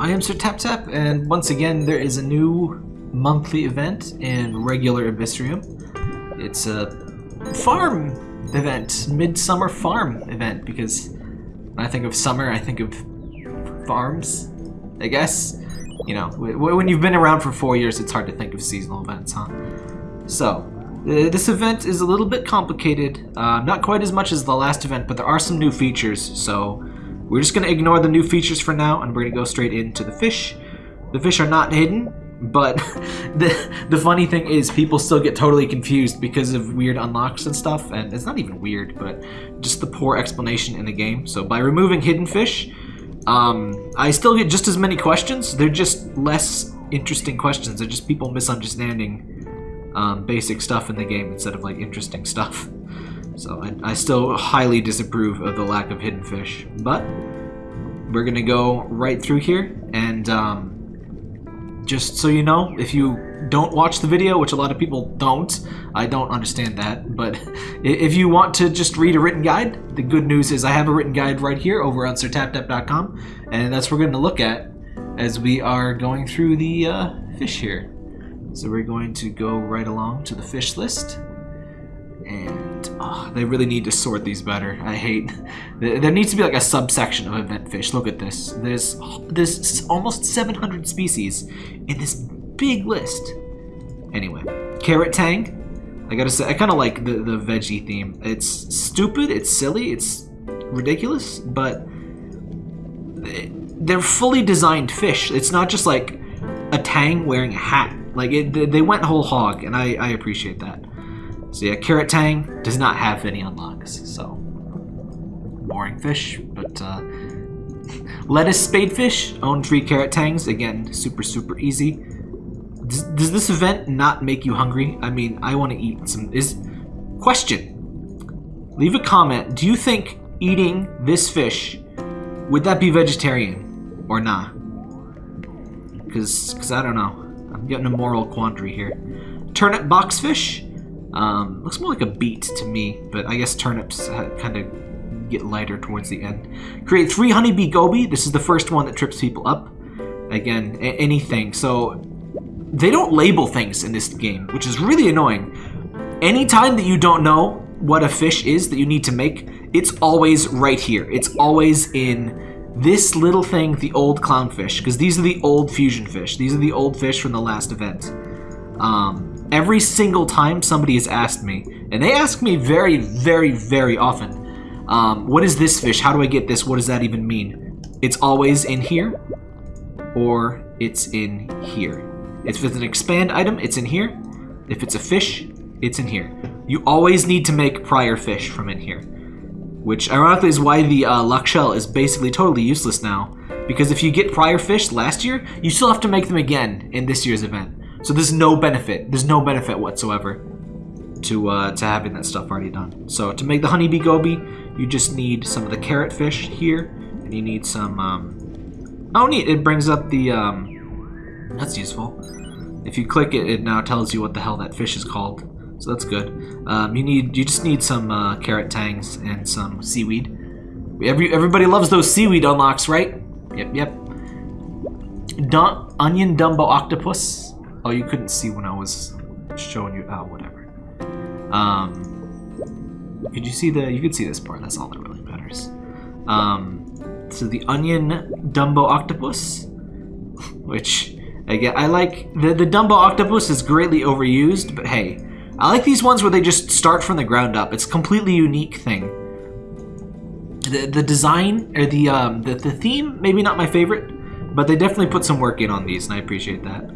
I am Sir Tap Tap, and once again, there is a new monthly event in regular Abyssrium. It's a farm event, midsummer farm event, because when I think of summer, I think of farms, I guess. You know, when you've been around for four years, it's hard to think of seasonal events, huh? So, uh, this event is a little bit complicated, uh, not quite as much as the last event, but there are some new features, so we're just going to ignore the new features for now, and we're going to go straight into the fish. The fish are not hidden, but the, the funny thing is people still get totally confused because of weird unlocks and stuff, and it's not even weird, but just the poor explanation in the game. So by removing hidden fish, um, I still get just as many questions, they're just less interesting questions, they're just people misunderstanding um, basic stuff in the game instead of like interesting stuff. So I, I still highly disapprove of the lack of hidden fish, but we're gonna go right through here and um, just so you know, if you don't watch the video, which a lot of people don't, I don't understand that, but if you want to just read a written guide, the good news is I have a written guide right here over on sirtaptap.com, and that's what we're going to look at as we are going through the uh, fish here. So we're going to go right along to the fish list. And oh, they really need to sort these better. I hate. There needs to be like a subsection of event fish. Look at this. There's there's almost 700 species in this big list. Anyway, carrot tang. I gotta say, I kind of like the the veggie theme. It's stupid. It's silly. It's ridiculous, but they're fully designed fish. It's not just like a tang wearing a hat like, it, they went whole hog, and I, I appreciate that. So yeah, Carrot Tang does not have any unlocks, so... Boring fish, but, uh... Lettuce Spadefish, own three Carrot Tangs. Again, super, super easy. Does, does this event not make you hungry? I mean, I want to eat some... Is Question. Leave a comment. Do you think eating this fish, would that be vegetarian or not? Because, because I don't know. I'm getting a moral quandary here. Turnip boxfish. Um, looks more like a beet to me, but I guess turnips kind of get lighter towards the end. Create three honeybee goby. This is the first one that trips people up. Again, anything. So they don't label things in this game, which is really annoying. Anytime that you don't know what a fish is that you need to make, it's always right here. It's always in this little thing, the old clownfish, because these are the old fusion fish. These are the old fish from the last event. Um, every single time somebody has asked me, and they ask me very, very, very often, um, what is this fish? How do I get this? What does that even mean? It's always in here, or it's in here. If it's an expand item, it's in here. If it's a fish, it's in here. You always need to make prior fish from in here. Which, ironically, is why the uh, luck shell is basically totally useless now. Because if you get prior fish last year, you still have to make them again in this year's event. So there's no benefit. There's no benefit whatsoever to uh, to having that stuff already done. So to make the honeybee goby, you just need some of the carrot fish here, and you need some. Um, oh, neat! It brings up the. Um, that's useful. If you click it, it now tells you what the hell that fish is called so that's good. Um, you need you just need some uh, carrot tangs and some seaweed. Every everybody loves those seaweed unlocks, right? Yep, yep. Dun onion Dumbo octopus. Oh, you couldn't see when I was showing you. Oh, whatever. Um, could you see the? You could see this part. That's all that really matters. Um, so the onion Dumbo octopus, which I again I like the the Dumbo octopus is greatly overused, but hey I like these ones where they just start from the ground up. It's a completely unique thing. The, the design, or the, um, the, the theme, maybe not my favorite, but they definitely put some work in on these, and I appreciate that.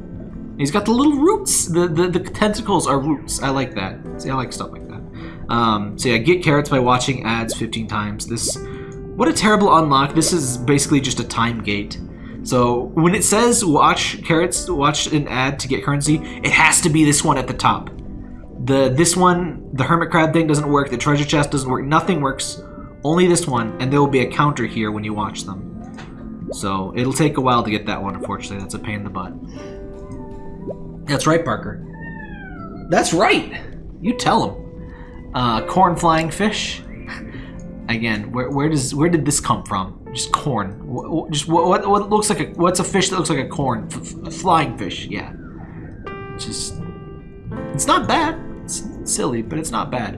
He's got the little roots. The, the, the tentacles are roots. I like that. See, I like stuff like that. Um, so yeah, get carrots by watching ads 15 times. This, what a terrible unlock. This is basically just a time gate. So when it says watch carrots, watch an ad to get currency, it has to be this one at the top. The This one, the hermit crab thing doesn't work. The treasure chest doesn't work. Nothing works. Only this one, and there will be a counter here when you watch them. So it'll take a while to get that one, unfortunately. That's a pain in the butt. That's right, Parker. That's right! You tell him. Uh, corn flying fish. Again, where, where does where did this come from? Just corn. Wh- Just what, what, what looks like a what's a fish that looks like a corn? F- a flying fish. Yeah. Just it's not bad. It's silly, but it's not bad.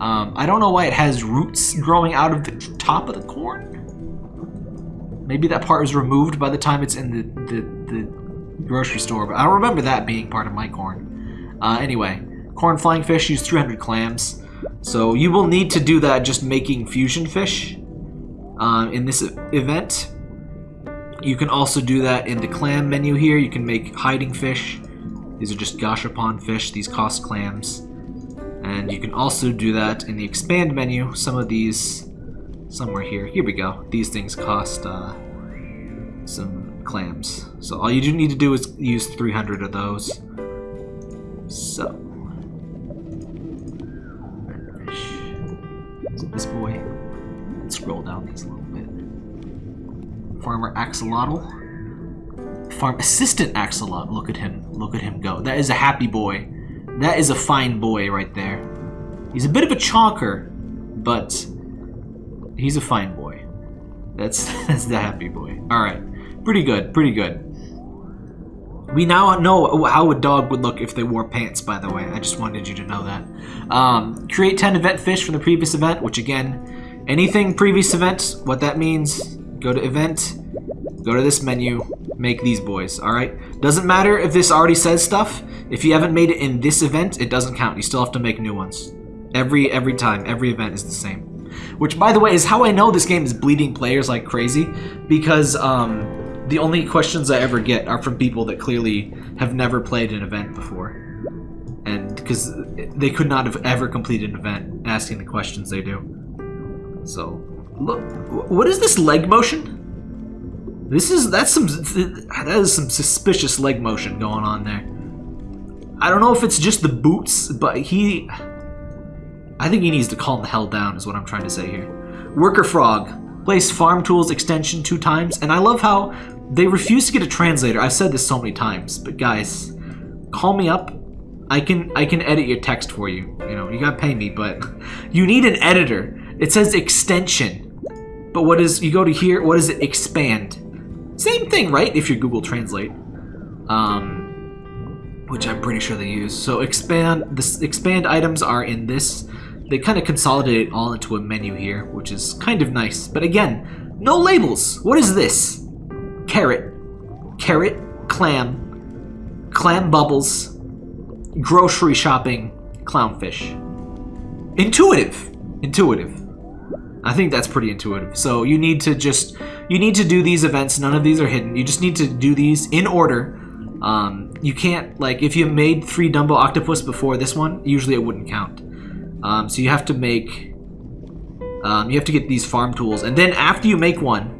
Um, I don't know why it has roots growing out of the top of the corn. Maybe that part was removed by the time it's in the, the, the grocery store, but I remember that being part of my corn. Uh, anyway, corn flying fish use 300 clams. So you will need to do that just making fusion fish um, in this event. You can also do that in the clam menu here. You can make hiding fish. These are just gashapon fish. These cost clams. And you can also do that in the expand menu. Some of these, somewhere here. Here we go. These things cost uh, some clams. So all you do need to do is use 300 of those. So. Is it this boy? Let's scroll down these a little bit. Farmer Axolotl. Farm Assistant Axolotl. Look at him. Look at him go. That is a happy boy. That is a fine boy right there. He's a bit of a chonker, but he's a fine boy. That's that's the happy boy. All right, pretty good, pretty good. We now know how a dog would look if they wore pants. By the way, I just wanted you to know that. Um, create ten event fish from the previous event, which again, anything previous event. What that means? Go to event, go to this menu, make these boys. All right. Doesn't matter if this already says stuff. If you haven't made it in this event, it doesn't count. You still have to make new ones. Every every time, every event is the same. Which, by the way, is how I know this game is bleeding players like crazy, because um, the only questions I ever get are from people that clearly have never played an event before, and because they could not have ever completed an event asking the questions they do. So, look, what is this leg motion? This is that's some that is some suspicious leg motion going on there. I don't know if it's just the boots, but he I think he needs to calm the hell down, is what I'm trying to say here. Worker Frog. Place farm tools extension two times, and I love how they refuse to get a translator. I've said this so many times, but guys, call me up. I can I can edit your text for you. You know, you gotta pay me, but you need an editor. It says extension. But what is you go to here, what does it expand? Same thing, right? If you Google Translate. Um which I'm pretty sure they use. So expand the expand items are in this. They kind of consolidate it all into a menu here, which is kind of nice. But again, no labels. What is this? Carrot, carrot, clam, clam bubbles, grocery shopping, clownfish. Intuitive, intuitive. I think that's pretty intuitive. So you need to just you need to do these events. None of these are hidden. You just need to do these in order. Um, you can't like if you made three Dumbo Octopus before this one, usually it wouldn't count. Um, so you have to make um, you have to get these farm tools, and then after you make one,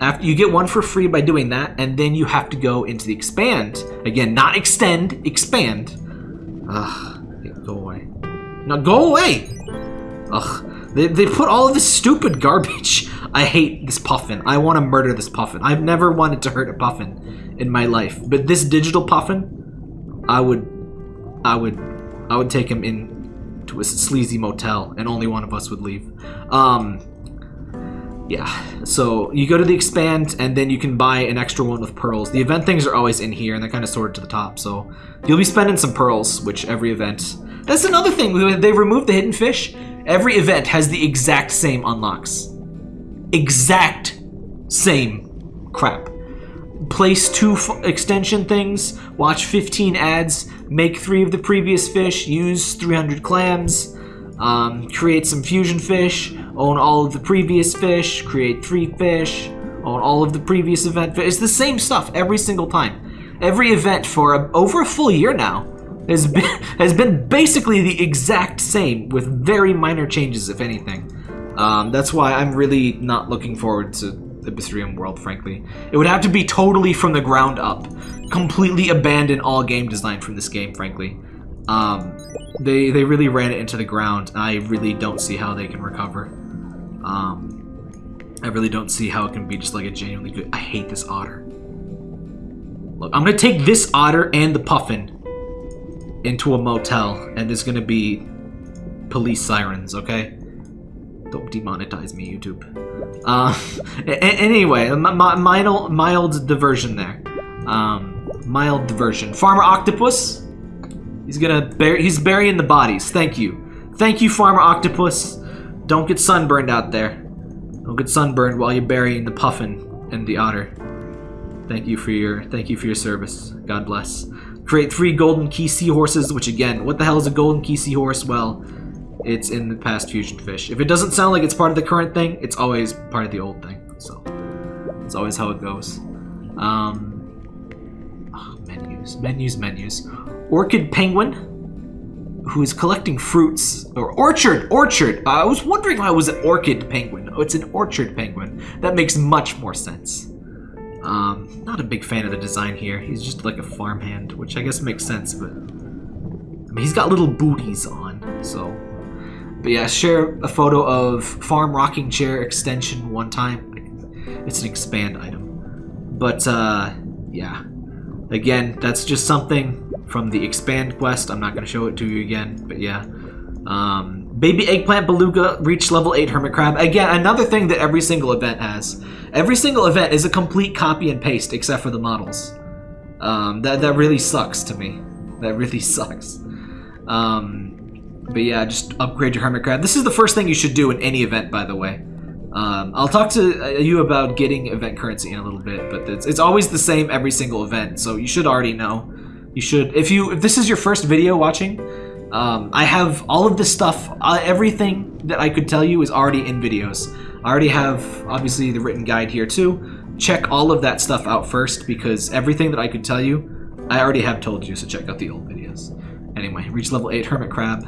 after you get one for free by doing that, and then you have to go into the expand again, not extend, expand. Ugh, go away. Now go away. Ugh, they, they put all of this stupid garbage. I hate this puffin. I want to murder this puffin. I've never wanted to hurt a puffin in my life, but this digital puffin, I would, I would, I would take him in to a sleazy motel, and only one of us would leave. Um, yeah. So you go to the expand, and then you can buy an extra one with pearls. The event things are always in here, and they're kind of sorted to the top. So you'll be spending some pearls, which every event. That's another thing. They removed the hidden fish. Every event has the exact same unlocks. Exact same crap. Place two extension things, watch 15 ads, make three of the previous fish, use 300 clams, um, create some fusion fish, own all of the previous fish, create three fish, own all of the previous event. It's the same stuff every single time. Every event for a, over a full year now has been has been basically the exact same with very minor changes, if anything. Um, that's why I'm really not looking forward to the Abyssrium World, frankly. It would have to be totally from the ground up. Completely abandon all game design from this game, frankly. Um, they, they really ran it into the ground, and I really don't see how they can recover. Um, I really don't see how it can be just like a genuinely good... I hate this otter. Look, I'm gonna take this otter and the puffin into a motel, and there's gonna be police sirens, okay? Don't demonetize me, YouTube. Uh, anyway, mild, mild diversion there. Um, mild diversion. Farmer Octopus. He's gonna. He's burying the bodies. Thank you. Thank you, Farmer Octopus. Don't get sunburned out there. Don't get sunburned while you're burying the puffin and the otter. Thank you for your thank you for your service. God bless. Create three golden key seahorses, which again, what the hell is a golden key seahorse? Well, it's in the past fusion fish. If it doesn't sound like it's part of the current thing, it's always part of the old thing. So it's always how it goes. Um, oh, menus, menus, menus. Orchid penguin, who is collecting fruits or orchard, orchard. Uh, I was wondering why it was an orchid penguin. Oh, it's an orchard penguin. That makes much more sense. Um, not a big fan of the design here. He's just like a farmhand, which I guess makes sense, but... I mean, he's got little booties on, so... But yeah, share a photo of farm rocking chair extension one time. It's an expand item. But, uh, yeah. Again, that's just something from the expand quest. I'm not going to show it to you again, but yeah. Um, baby eggplant beluga reached level 8 hermit crab. Again, another thing that every single event has. Every single event is a complete copy and paste except for the models. Um, that, that really sucks to me. That really sucks. Um, but yeah, just upgrade your Hermit Crab. This is the first thing you should do in any event, by the way. Um, I'll talk to uh, you about getting event currency in a little bit, but it's, it's always the same every single event, so you should already know. You should, if you, if this is your first video watching, um, I have all of this stuff, uh, everything that I could tell you is already in videos. I already have, obviously, the written guide here too. Check all of that stuff out first, because everything that I could tell you, I already have told you, so check out the old videos. Anyway, reach level 8 Hermit Crab.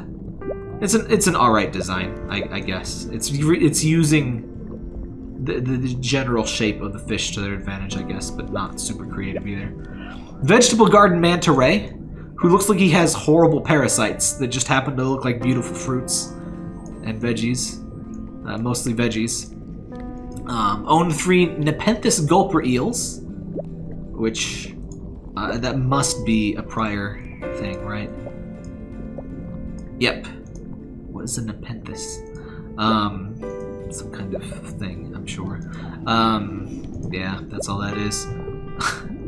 It's an it's an alright design, I, I, guess. It's it's using the, the, the general shape of the fish to their advantage, I guess, but not super creative either. Vegetable Garden Manta Ray, who looks like he has horrible parasites that just happen to look like beautiful fruits and veggies uh, mostly veggies. Um, own three Nepenthes gulper eels, which uh, that must be a prior thing, right? Yep. What is a Nepenthes? Um, some kind of thing, I'm sure. Um, yeah, that's all that is.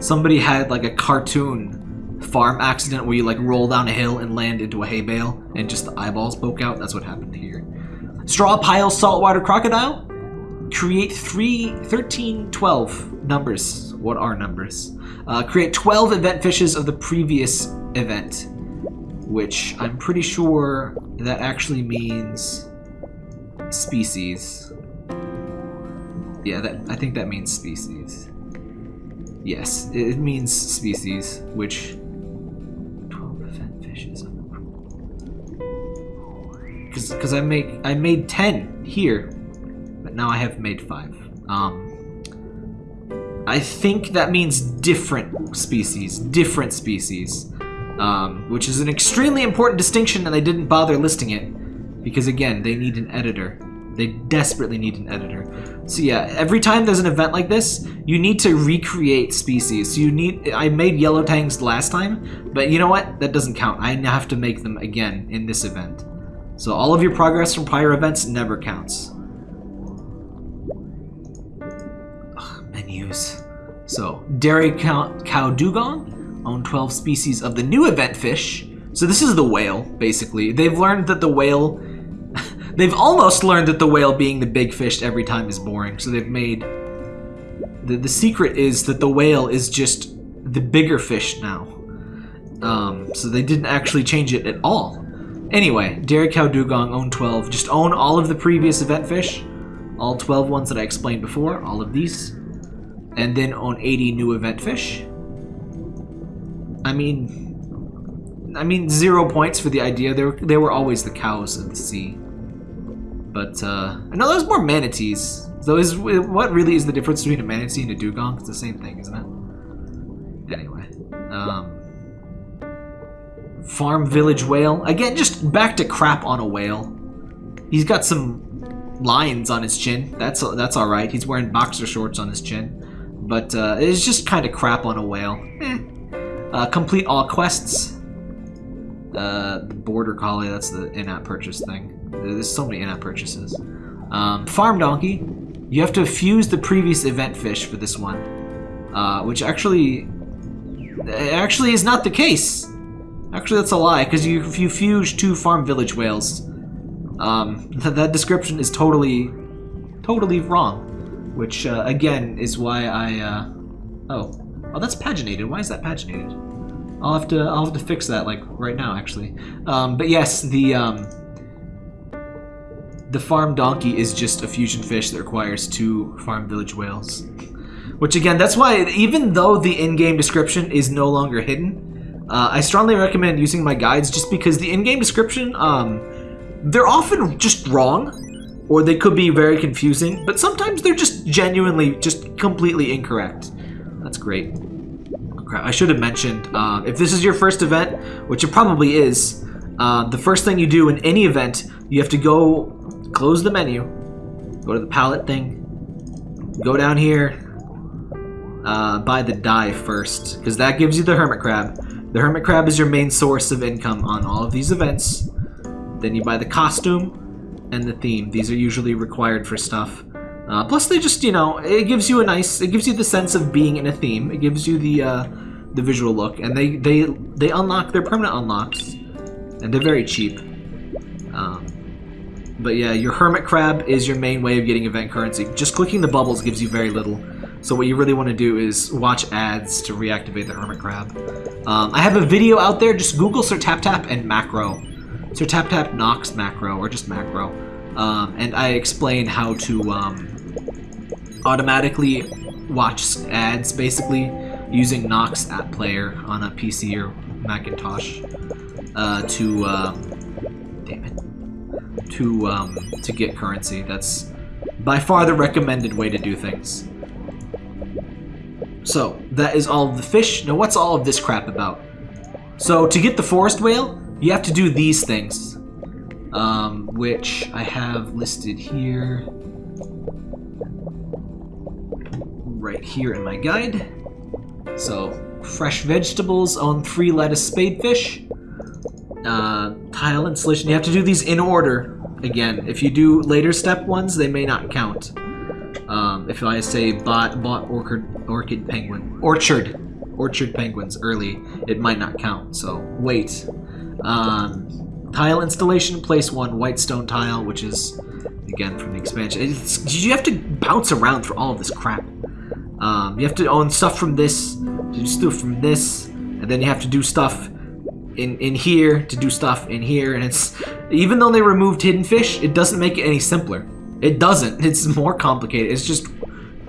Somebody had like a cartoon farm accident where you like roll down a hill and land into a hay bale and just the eyeballs poke out. That's what happened here. Straw pile saltwater crocodile. Create three, 13, 12 numbers. What are numbers? Uh, create 12 event fishes of the previous event, which I'm pretty sure that actually means species. Yeah, that I think that means species. Yes, it means species, which 12 event fishes because I make I made ten here, but now I have made five. Um, I think that means different species, different species, um, which is an extremely important distinction, and I didn't bother listing it because again, they need an editor. They desperately need an editor. So yeah, every time there's an event like this, you need to recreate species. So you need, I made yellow tangs last time, but you know what? That doesn't count. I have to make them again in this event. So all of your progress from prior events never counts. Ugh, menus. So, Dairy Cow, cow Dugong own 12 species of the new event fish. So this is the whale, basically. They've learned that the whale... they've almost learned that the whale being the big fish every time is boring. So they've made... The, the secret is that the whale is just the bigger fish now. Um, so they didn't actually change it at all. Anyway, Dairy Cow Dugong own 12. Just own all of the previous event fish. All 12 ones that I explained before. All of these. And then own 80 new event fish. I mean... I mean, zero points for the idea. They were, they were always the cows of the sea. But, uh... I know there's more manatees. So is what really is the difference between a manatee and a dugong? It's the same thing, isn't it? Anyway. Um... Farm Village Whale. Again, just back to crap on a whale. He's got some lines on his chin. That's that's all right. He's wearing boxer shorts on his chin. But uh, it's just kind of crap on a whale. Eh. Uh, complete all quests. Uh, Border Collie, that's the in-app purchase thing. There's so many in-app purchases. Um, farm donkey. You have to fuse the previous event fish for this one, uh, which actually actually is not the case. Actually, that's a lie because you if you fuse two farm village whales, um, th that description is totally totally wrong. Which uh, again is why I uh, oh oh that's paginated. Why is that paginated? I'll have to I'll have to fix that like right now actually. Um, but yes, the um, the farm donkey is just a fusion fish that requires two farm village whales. Which again, that's why even though the in-game description is no longer hidden, uh, I strongly recommend using my guides just because the in-game description, um, they're often just wrong, or they could be very confusing, but sometimes they're just genuinely just completely incorrect. That's great. I should have mentioned, uh, if this is your first event, which it probably is, uh, the first thing you do in any event, you have to go close the menu, go to the palette thing, go down here, uh, buy the dye first, because that gives you the hermit crab. The hermit crab is your main source of income on all of these events. Then you buy the costume and the theme. These are usually required for stuff. Uh, plus, they just, you know, it gives you a nice, it gives you the sense of being in a theme. It gives you the, uh, the visual look, and they, they, they unlock, they're permanent unlocks, and they're very cheap. Um, but yeah, your Hermit Crab is your main way of getting event currency. Just clicking the bubbles gives you very little. So what you really want to do is watch ads to reactivate the Hermit Crab. Um, I have a video out there. Just Google Sir Tap Tap and macro. Sir Tap Tap Nox macro, or just macro. Um, and I explain how to um, automatically watch ads, basically, using Nox App Player on a PC or Macintosh uh, to... Um, damn it to um, to get currency. That's by far the recommended way to do things. So, that is all of the fish. Now, what's all of this crap about? So, to get the forest whale, you have to do these things. Um, which I have listed here. Right here in my guide. So, fresh vegetables own three lettuce spadefish. Uh, tile installation, you have to do these in order again, if you do later step ones, they may not count. Um, if I say bought, bought orchid, orchid penguin, orchard, orchard penguins early, it might not count, so wait. Um, tile installation, place one white stone tile, which is, again, from the expansion. It's, you have to bounce around for all of this crap. Um, you have to own stuff from this, do stuff from this, and then you have to do stuff in, in here to do stuff in here, and it's even though they removed Hidden Fish, it doesn't make it any simpler. It doesn't. It's more complicated. It's just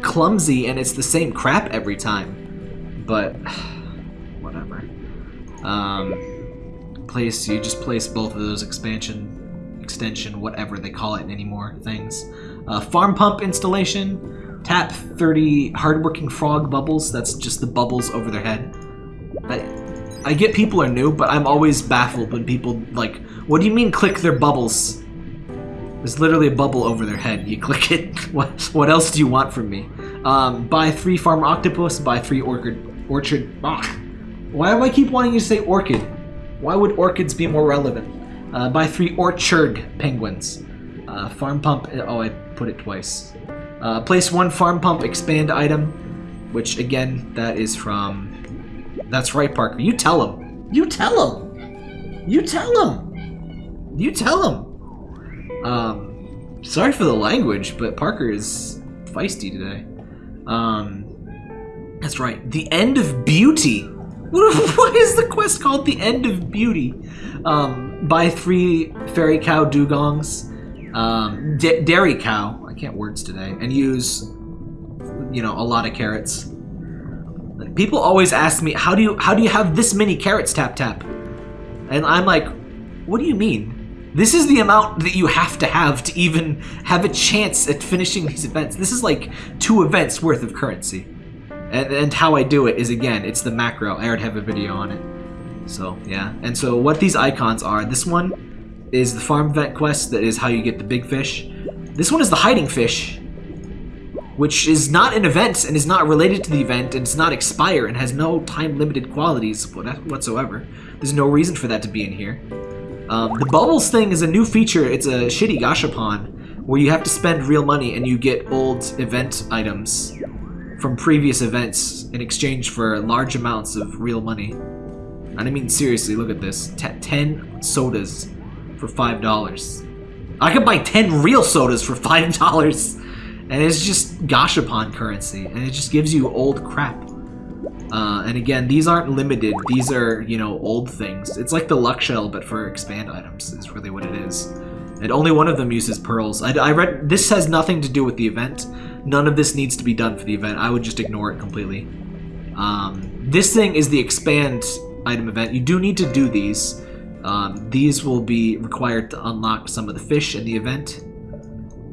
clumsy, and it's the same crap every time. But, whatever. Um, place, you just place both of those expansion, extension, whatever they call it anymore, things. Uh, farm pump installation. Tap 30 hardworking frog bubbles. That's just the bubbles over their head. I, I get people are new, but I'm always baffled when people, like, what do you mean click their bubbles? There's literally a bubble over their head. You click it. What, what else do you want from me? Um, buy three farm octopus, buy three orchid, orchard. Ah. Why do I keep wanting you to say orchid? Why would orchids be more relevant? Uh, buy three orchard penguins. Uh, farm pump, oh, I put it twice. Uh, place one farm pump expand item, which again, that is from that's right, Parker. You tell him. You tell him. You tell him. You tell him. Um, sorry for the language, but Parker is feisty today. Um, that's right. The End of Beauty. What is the quest called? The End of Beauty. Um, buy three fairy cow dugongs. Um, dairy cow. I can't words today. And use, you know, a lot of carrots. People always ask me, how do you how do you have this many carrots tap tap? And I'm like, what do you mean? This is the amount that you have to have to even have a chance at finishing these events. This is like two events worth of currency. And, and how I do it is, again, it's the macro. I already have a video on it. So, yeah. And so what these icons are, this one is the farm event quest. That is how you get the big fish. This one is the hiding fish which is not an event and is not related to the event and does not expire and has no time-limited qualities whatsoever. There's no reason for that to be in here. Um, the bubbles thing is a new feature. It's a shitty gashapon where you have to spend real money and you get old event items from previous events in exchange for large amounts of real money. And I mean seriously, look at this. T 10 sodas for $5. I could buy 10 real sodas for $5. And it's just gashapon currency. And it just gives you old crap. Uh, and again, these aren't limited. These are, you know, old things. It's like the luck shell, but for expand items is really what it is. And only one of them uses pearls. I, I read this has nothing to do with the event. None of this needs to be done for the event. I would just ignore it completely. Um, this thing is the expand item event. You do need to do these. Um, these will be required to unlock some of the fish in the event.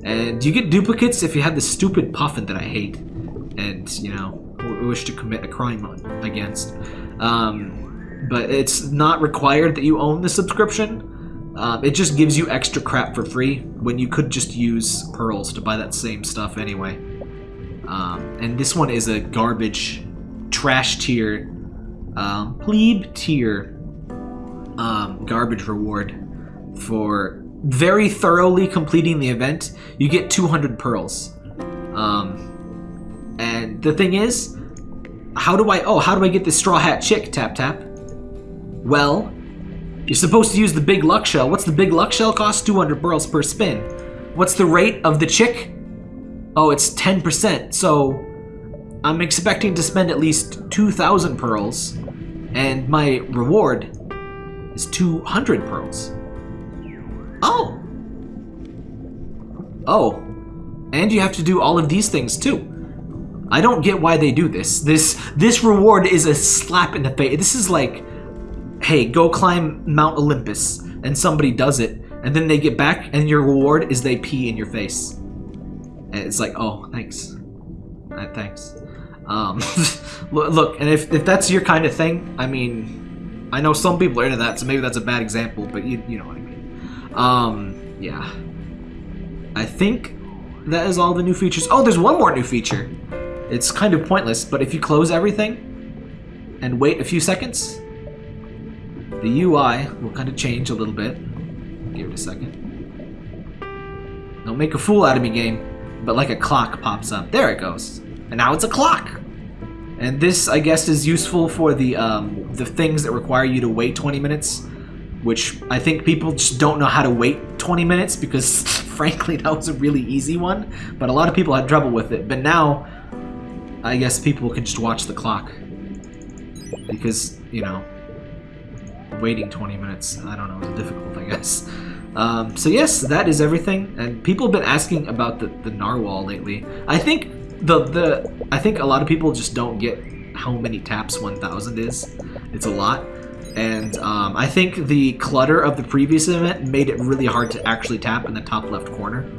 And do you get duplicates if you have the stupid puffin that I hate. And, you know, wish to commit a crime on against. Um, but it's not required that you own the subscription. Um, it just gives you extra crap for free when you could just use pearls to buy that same stuff anyway. Um, and this one is a garbage, trash tier, um, plebe tier um, garbage reward for very thoroughly completing the event. You get 200 pearls. Um, and the thing is, how do I... Oh, how do I get this Straw Hat Chick, Tap Tap? Well, you're supposed to use the big luck shell. What's the big luck shell cost? 200 pearls per spin. What's the rate of the chick? Oh, it's 10%. So I'm expecting to spend at least 2,000 pearls. And my reward is 200 pearls. Oh. And you have to do all of these things too. I don't get why they do this. This this reward is a slap in the face. This is like, hey, go climb Mount Olympus, and somebody does it, and then they get back, and your reward is they pee in your face. And it's like, oh, thanks. Uh, thanks. Um, look, and if, if that's your kind of thing, I mean, I know some people are into that, so maybe that's a bad example, but you, you know what I mean. Um, yeah. I think that is all the new features. Oh, there's one more new feature. It's kind of pointless, but if you close everything and wait a few seconds, the UI will kind of change a little bit. Give it a second. Don't make a fool out of me, game. But like a clock pops up. There it goes. And now it's a clock. And this, I guess, is useful for the um, the things that require you to wait 20 minutes, which I think people just don't know how to wait 20 minutes because, frankly, that was a really easy one. But a lot of people had trouble with it. But now, I guess people can just watch the clock. Because, you know, waiting 20 minutes, I don't know, is difficult, I guess. Um, so yes, that is everything. And people have been asking about the, the narwhal lately. I think the the I think a lot of people just don't get how many taps 1000 is. It's a lot. And um, I think the clutter of the previous event made it really hard to actually tap in the top left corner.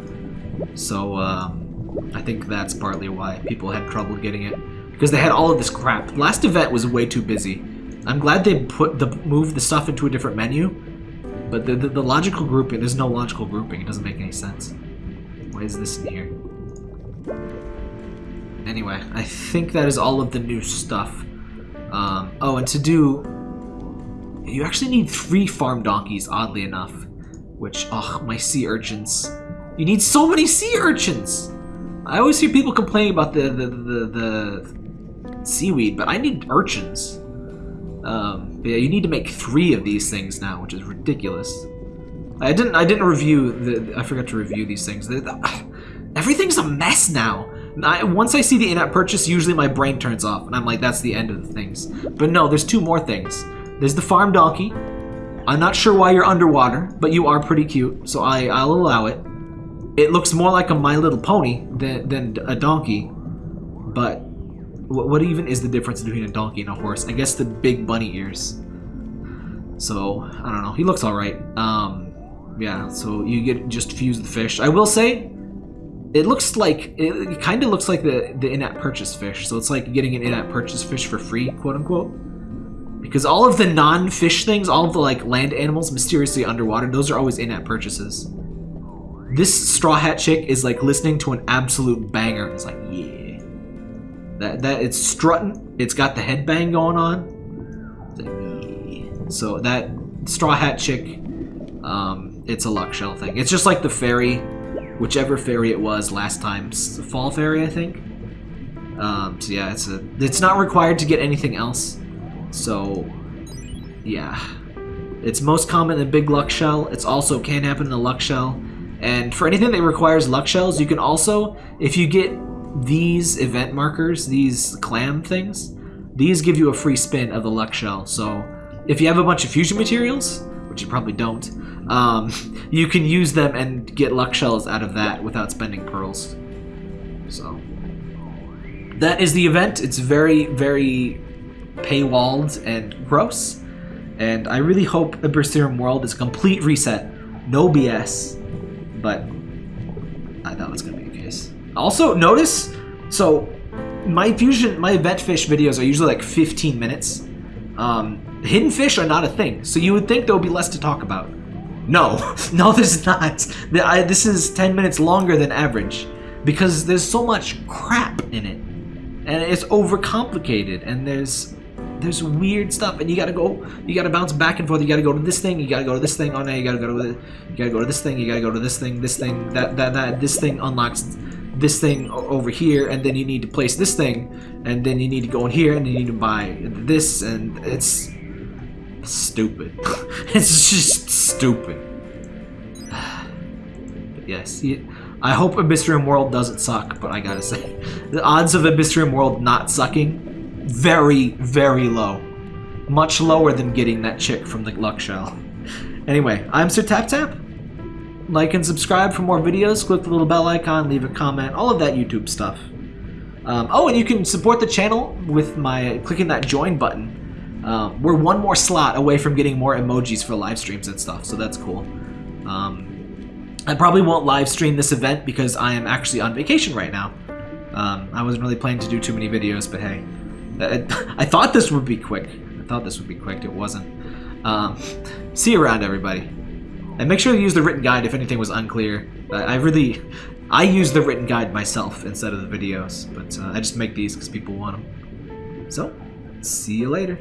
So, um, I think that's partly why people had trouble getting it. Because they had all of this crap. Last event was way too busy. I'm glad they put the moved the stuff into a different menu. But the, the, the logical grouping, there's no logical grouping. It doesn't make any sense. Why is this in here? Anyway, I think that is all of the new stuff. Um, oh, and to do... You actually need three farm donkeys, oddly enough. Which, oh, my sea urchins. You need so many sea urchins! I always hear people complaining about the the, the, the seaweed, but I need urchins. Um, yeah, you need to make three of these things now, which is ridiculous. I didn't I didn't review the I forgot to review these things. The, the, everything's a mess now. I, once I see the in-app purchase, usually my brain turns off, and I'm like, that's the end of the things. But no, there's two more things. There's the farm donkey. I'm not sure why you're underwater, but you are pretty cute, so I, I'll allow it. It looks more like a My Little Pony than, than a donkey. But what, what even is the difference between a donkey and a horse? I guess the big bunny ears. So, I don't know. He looks alright. Um, yeah, so you get just fuse the fish. I will say, it looks like, it, kind of looks like the, the in-app purchase fish. So it's like getting an in-app purchase fish for free, quote unquote. Because all of the non-fish things, all of the like land animals mysteriously underwater, those are always in-app purchases. This Straw Hat chick is like listening to an absolute banger. It's like, yeah. That, that it's strutting. It's got the headbang going on. Like, yeah. So that Straw Hat chick um, it's a luck shell thing. It's just like the fairy, whichever fairy it was last time, fall fairy, I think. Um, so yeah, it's a it's not required to get anything else. So yeah, it's most common in big luck shell. It's also can happen in a luck shell. And for anything that requires luck shells, you can also, if you get these event markers, these clam things, these give you a free spin of the luck shell. So if you have a bunch of fusion materials, which you probably don't, um, you can use them and get luck shells out of that without spending pearls. So that is the event. It's very, very paywalled and gross. And I really hope Abyssrium World is a complete reset. No BS. But I thought it was going to be the case. Also, notice, so my fusion, my event fish videos are usually like 15 minutes. Um, hidden fish are not a thing, so you would think there would be less to talk about. No, no, there's not. This is 10 minutes longer than average because there's so much crap in it, and it's overcomplicated, and there's there's weird stuff, and you gotta go, you gotta bounce back and forth. You gotta go to this thing, you gotta go to this thing. Oh no, you gotta go to the, you gotta go to this thing, you gotta go to this thing, this thing, that that that this thing unlocks this thing over here, and then you need to place this thing, and then you need to go in here, and you need to buy this, and it's stupid. it's just stupid. Yes, I hope Abyssrium World doesn't suck, but I gotta say, the odds of Abyssrium World not sucking, very, very low. Much lower than getting that chick from the Luck Shell. Anyway, I'm Sir Tap Tap. Like and subscribe for more videos. Click the little bell icon, leave a comment, all of that YouTube stuff. Um, oh, and you can support the channel with my clicking that join button. Um, we're one more slot away from getting more emojis for live streams and stuff, so that's cool. Um, I probably won't live stream this event because I am actually on vacation right now. Um, I wasn't really planning to do too many videos, but hey, I, thought this would be quick. I thought this would be quick. It wasn't. Um, see you around, everybody. And make sure to use the written guide if anything was unclear. I I really, I use the written guide myself instead of the videos, but uh, I just make these because people want them. So, see you later.